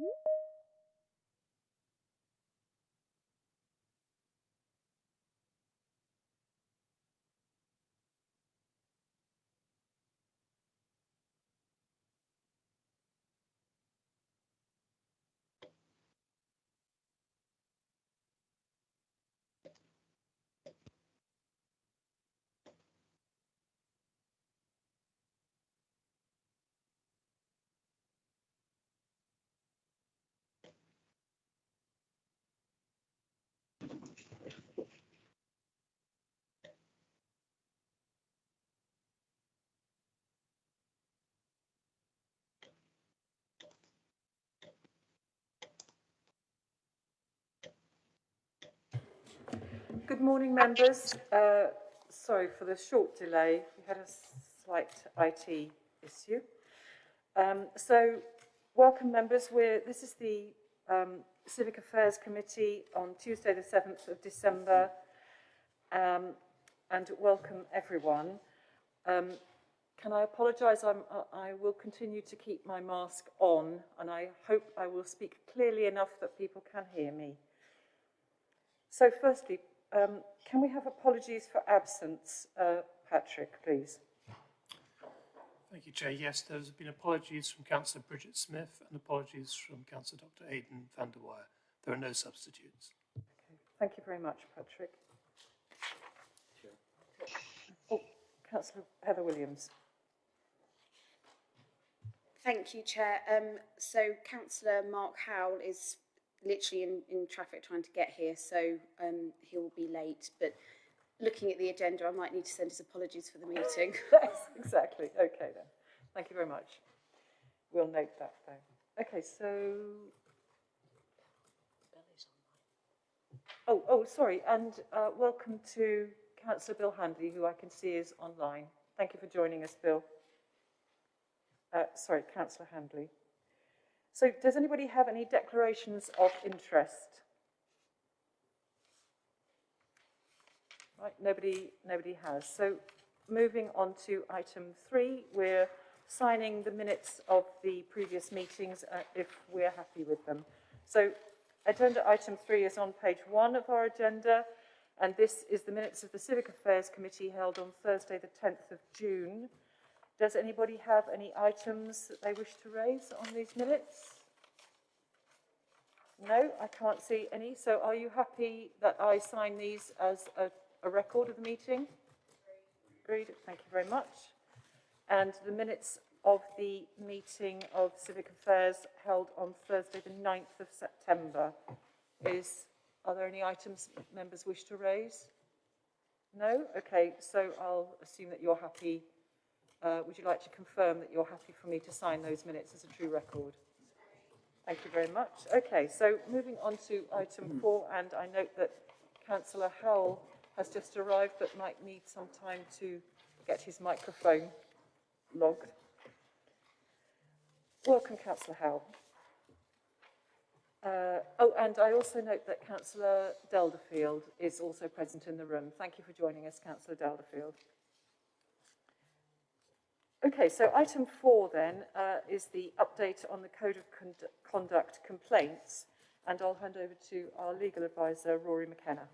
Woo! Good morning, members. Uh, sorry for the short delay. We had a slight IT issue. Um, so, welcome, members. We're, this is the um, Civic Affairs Committee on Tuesday, the 7th of December. Um, and welcome, everyone. Um, can I apologise? I'm, I will continue to keep my mask on, and I hope I will speak clearly enough that people can hear me. So, firstly, um, can we have apologies for absence? Uh, Patrick, please. Thank you, Chair. Yes, there's been apologies from Councillor Bridget Smith and apologies from Councillor Dr Aidan van de Weyer. There are no substitutes. Okay. Thank you very much, Patrick. Oh, Councillor Heather Williams. Thank you, Chair. Um, so Councillor Mark Howell is literally in, in traffic trying to get here, so um, he will be late. But looking at the agenda, I might need to send his apologies for the meeting. yes, exactly. Okay then. Thank you very much. We'll note that down. Okay, so. Oh, oh, sorry, and uh, welcome to Councillor Bill Handley, who I can see is online. Thank you for joining us, Bill. Uh, sorry, Councillor Handley. So does anybody have any declarations of interest? Right, nobody, nobody has. So moving on to item three, we're signing the minutes of the previous meetings uh, if we're happy with them. So agenda item three is on page one of our agenda, and this is the minutes of the Civic Affairs Committee held on Thursday the 10th of June. Does anybody have any items that they wish to raise on these minutes? No, I can't see any. So are you happy that I sign these as a, a record of the meeting? Agreed. Thank you very much. And the minutes of the meeting of Civic Affairs held on Thursday the 9th of September is, are there any items members wish to raise? No? Okay, so I'll assume that you're happy uh, would you like to confirm that you're happy for me to sign those minutes as a true record? Thank you very much. Okay, so moving on to item four, and I note that Councillor Howell has just arrived but might need some time to get his microphone logged. Welcome, Councillor Howell. Uh, oh, and I also note that Councillor Delderfield is also present in the room. Thank you for joining us, Councillor Delderfield. Okay, so item four then uh, is the update on the Code of Con Conduct complaints, and I'll hand over to our legal advisor, Rory McKenna.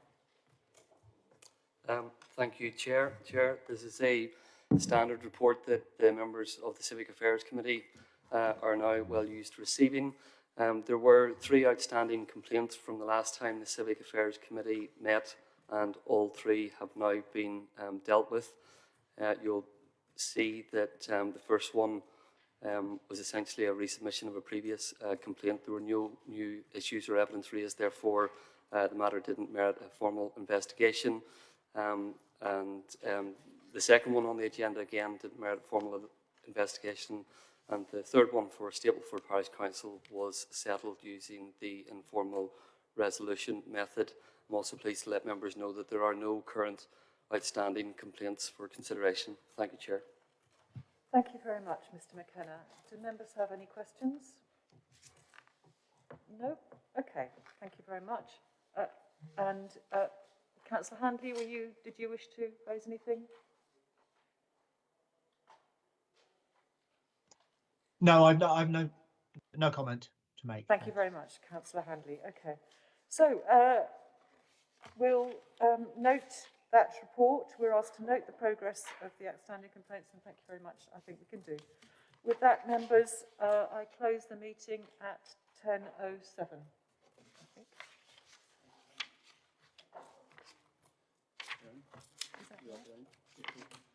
Um, thank you, Chair. Chair, this is a standard report that the members of the Civic Affairs Committee uh, are now well used to receiving. Um, there were three outstanding complaints from the last time the Civic Affairs Committee met, and all three have now been um, dealt with. Uh, you'll see that um, the first one um, was essentially a resubmission of a previous uh, complaint. There were no new issues or evidence raised, therefore uh, the matter didn't merit a formal investigation. Um, and um, the second one on the agenda again didn't merit a formal investigation. And the third one for Stapleford Parish Council was settled using the informal resolution method. I'm also pleased to let members know that there are no current outstanding complaints for consideration. Thank you, Chair. Thank you very much, Mr McKenna. Do members have any questions? No? Okay, thank you very much. Uh, and uh, Councillor Handley, were you, did you wish to raise anything? No, I've no, I've no, no comment. to make. Thank you very much, councillor Handley. Okay. So, uh, we'll um, note that report. We're asked to note the progress of the outstanding complaints, and thank you very much. I think we can do. With that, members, uh, I close the meeting at 10.07. I think. Is that right?